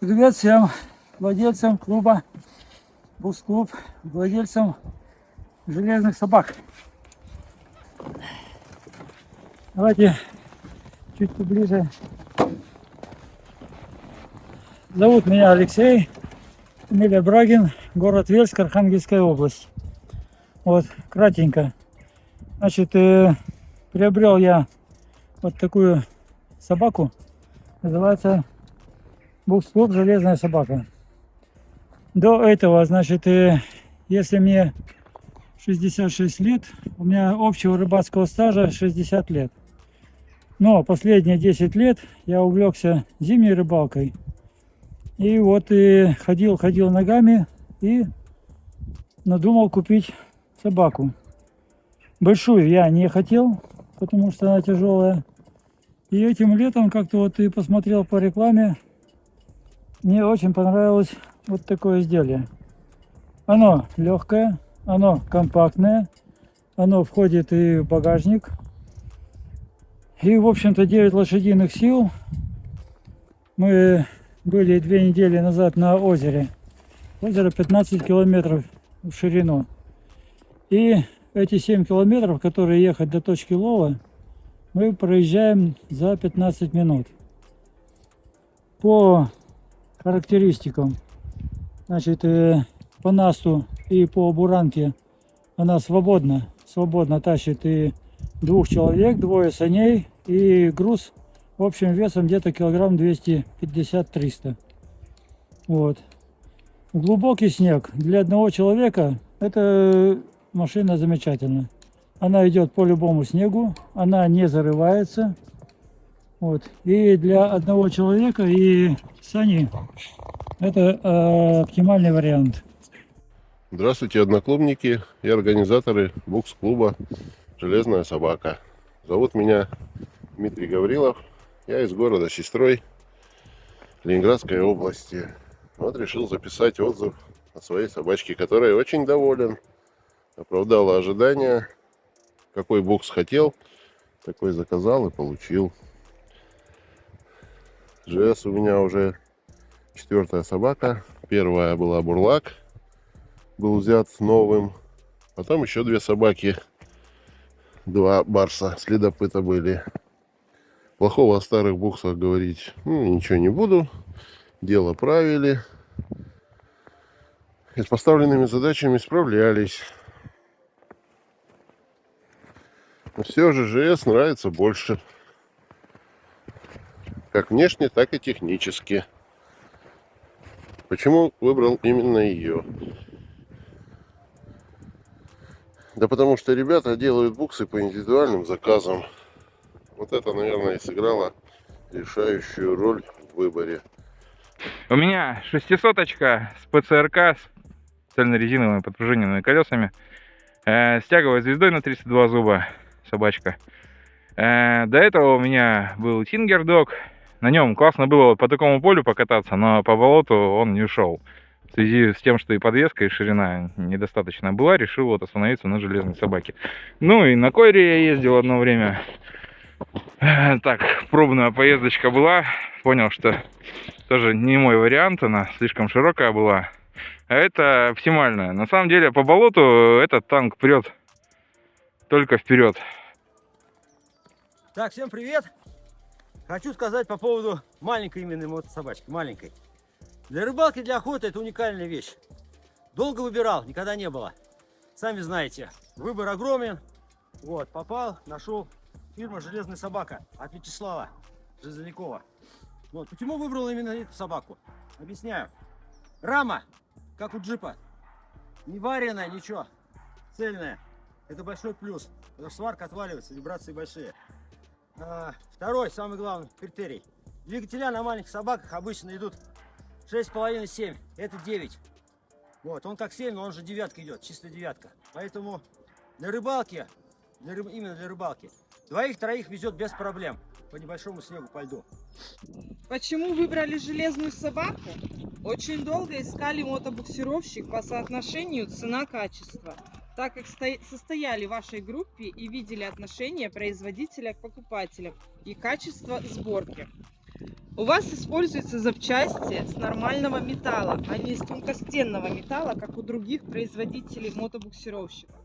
Привет всем владельцам клуба Бус-клуб, владельцам железных собак. Давайте чуть поближе. Зовут меня Алексей, фамилия Брагин, город Вельск, Архангельская область. Вот, кратенько. Значит, э, приобрел я вот такую собаку. Называется Букс-клуб «Железная собака». До этого, значит, э, если мне 66 лет, у меня общего рыбацкого стажа 60 лет. Но последние 10 лет я увлекся зимней рыбалкой. И вот и ходил, ходил ногами и надумал купить собаку. Большую я не хотел, потому что она тяжелая. И этим летом как-то вот и посмотрел по рекламе, мне очень понравилось вот такое изделие. Оно легкое, оно компактное, оно входит и в багажник. И, в общем-то, 9 лошадиных сил. Мы были две недели назад на озере. Озеро 15 километров в ширину. И эти 7 километров, которые ехать до точки лова, мы проезжаем за 15 минут. По характеристикам, значит, э, по насту и по буранке она свободно, свободно тащит и двух человек, двое саней и груз общим весом где-то килограмм 250-300. Вот. Глубокий снег для одного человека это машина замечательная. Она идет по любому снегу, она не зарывается. Вот. И для одного человека и сани это э, оптимальный вариант. Здравствуйте, одноклубники и организаторы букс-клуба «Железная собака». Зовут меня Дмитрий Гаврилов. Я из города Сестрой Ленинградской области. Вот решил записать отзыв о своей собачке, которой очень доволен. Оправдала ожидания. Какой букс хотел, такой заказал и получил. ЖС у меня уже четвертая собака. Первая была бурлак. Был взят новым. Потом еще две собаки. Два барса следопыта были. Плохого о старых буксах говорить ну, ничего не буду. Дело правили. И с поставленными задачами справлялись. Но все же ЖС нравится больше. Как внешне, так и технически. Почему выбрал именно ее? Да потому что ребята делают буксы по индивидуальным заказам. Вот это, наверное, и сыграло решающую роль в выборе. У меня шестисоточка с ПЦРК, с цельнорезиновыми подпружиненными колесами, э, с тяговой звездой на 32 зуба, собачка. Э, до этого у меня был Тингердог, на нем классно было по такому полю покататься, но по болоту он не ушел. В связи с тем, что и подвеска, и ширина недостаточно была, решил вот остановиться на железной собаке. Ну и на койре я ездил одно время. Так, пробная поездочка была. Понял, что тоже не мой вариант, она слишком широкая была. А это оптимальная. На самом деле по болоту этот танк прет только вперед. Так, всем привет! Хочу сказать по поводу маленькой именно мотособачки, маленькой. Для рыбалки, для охоты это уникальная вещь. Долго выбирал, никогда не было. Сами знаете, выбор огромен. Вот, попал, нашел фирма «Железная собака» от Вячеслава Железнякова. Вот, почему выбрал именно эту собаку? Объясняю. Рама, как у джипа, не вареная, ничего, цельная. Это большой плюс, потому что сварка отваливается, вибрации большие. А, второй, самый главный критерий. Двигателя на маленьких собаках обычно идут 6,5-7. Это 9. Вот, он как 7, но он же девятка идет, чисто девятка. Поэтому для рыбалки, для рыб, именно для рыбалки, двоих-троих везет без проблем по небольшому снегу, по льду. Почему выбрали железную собаку? Очень долго искали мотобуксировщик по соотношению цена-качество так как состояли в вашей группе и видели отношение производителя к покупателям и качество сборки. У вас используются запчасти с нормального металла, а не из тонкостенного металла, как у других производителей мотобуксировщиков.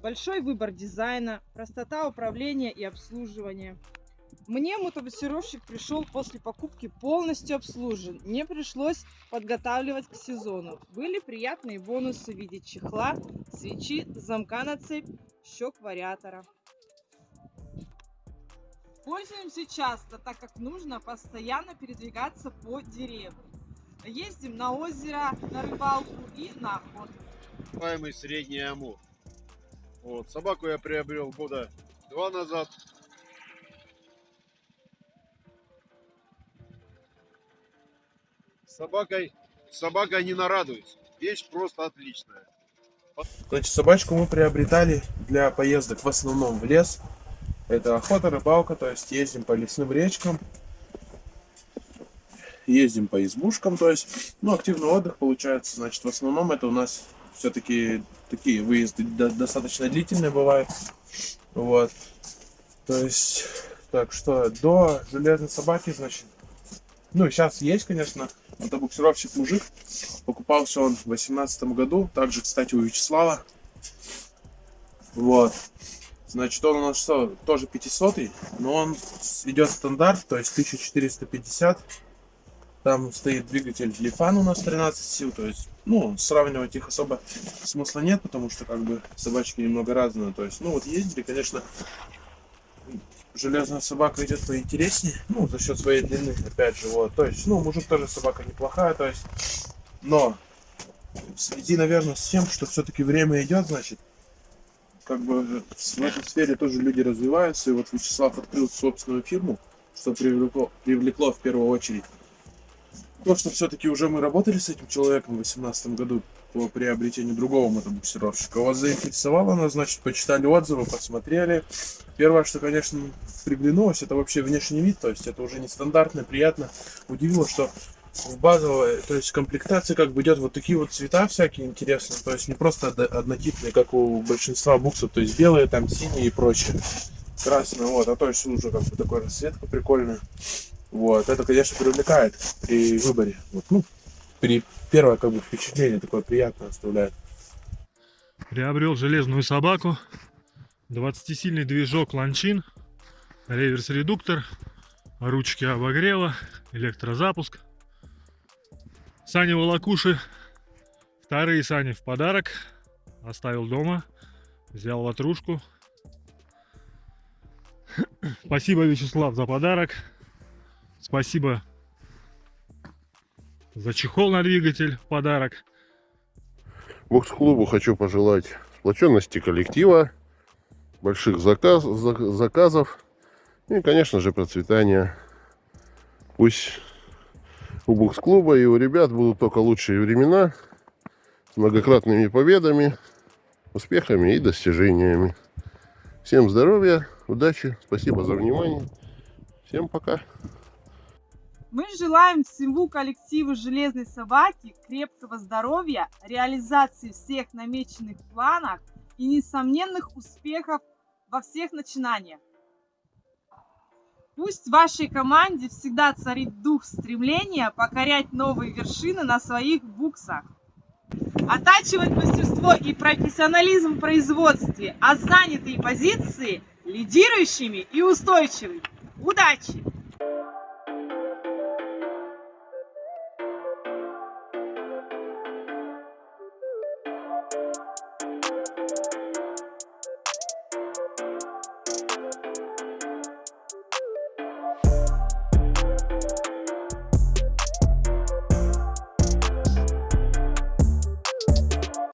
Большой выбор дизайна, простота управления и обслуживания. Мне мотобуксировщик пришел после покупки полностью обслужен. Не пришлось подготавливать к сезону. Были приятные бонусы в виде чехла, свечи, замка на цепь, щек вариатора. Пользуемся часто, так как нужно постоянно передвигаться по деревне. Ездим на озеро, на рыбалку и на охоту. называемый средний амур. Вот, собаку я приобрел года два назад. Собакой, с собакой не нарадуюсь. Вещь просто отличная. Значит, собачку мы приобретали для поездок в основном в лес. Это охота, рыбалка, то есть ездим по лесным речкам, ездим по избушкам, то есть, ну, активный отдых получается. Значит, в основном это у нас все-таки такие выезды до- достаточно длительные бывают. Вот. То есть, так что до железной собаки, значит, ну, сейчас есть, конечно, мотобуксировщик мужик. Покупался он в 2018 году. Также, кстати, у Вячеслава. Вот. Значит, он у нас что, тоже 500 но он идет стандарт, то есть 1450. Там стоит двигатель Лифан у нас 13 сил, то есть, ну, сравнивать их особо смысла нет, потому что, как бы, собачки немного разные. То есть, ну, вот ездили, конечно, железная собака идет поинтереснее, ну, за счет своей длины, опять же, вот. То есть, ну, мужик тоже собака неплохая, то есть, но в связи, наверное, с тем, что все-таки время идет, значит, как бы в этой сфере тоже люди развиваются, и вот Вячеслав открыл собственную фирму, что привлекло, привлекло в первую очередь. То, что все-таки уже мы работали с этим человеком в 2018 году по приобретению другого мотобуксировщика. Вас заинтересовало нас, значит, почитали отзывы, посмотрели. Первое, что, конечно, приглянулось, это вообще внешний вид, то есть это уже нестандартно, приятно. Удивило, что в базовой, то есть комплектации как бы идет вот такие вот цвета всякие интересные, то есть не просто одно- однотипные, как у большинства буксов, то есть белые, там синие и прочее, красные, вот, а то есть уже как бы такой расцветка прикольная, вот, это, конечно, привлекает при выборе, вот, ну, при первое как бы впечатление такое приятное оставляет. Приобрел железную собаку, 20-сильный движок ланчин, реверс-редуктор, ручки обогрева, электрозапуск. Сани волокуши, вторые сани в подарок, оставил дома, взял ватрушку. Спасибо, Вячеслав, за подарок. Спасибо за чехол на двигатель в подарок. Бокс-клубу хочу пожелать сплоченности коллектива, больших заказ, за- заказов и, конечно же, процветания. Пусть у бокс-клуба и у ребят будут только лучшие времена с многократными победами, успехами и достижениями. Всем здоровья, удачи, спасибо за внимание. Всем пока. Мы желаем всему коллективу Железной Собаки крепкого здоровья, реализации всех намеченных планов и несомненных успехов во всех начинаниях. Пусть в вашей команде всегда царит дух стремления покорять новые вершины на своих буксах. Оттачивать мастерство и профессионализм в производстве, а занятые позиции лидирующими и устойчивыми. Удачи!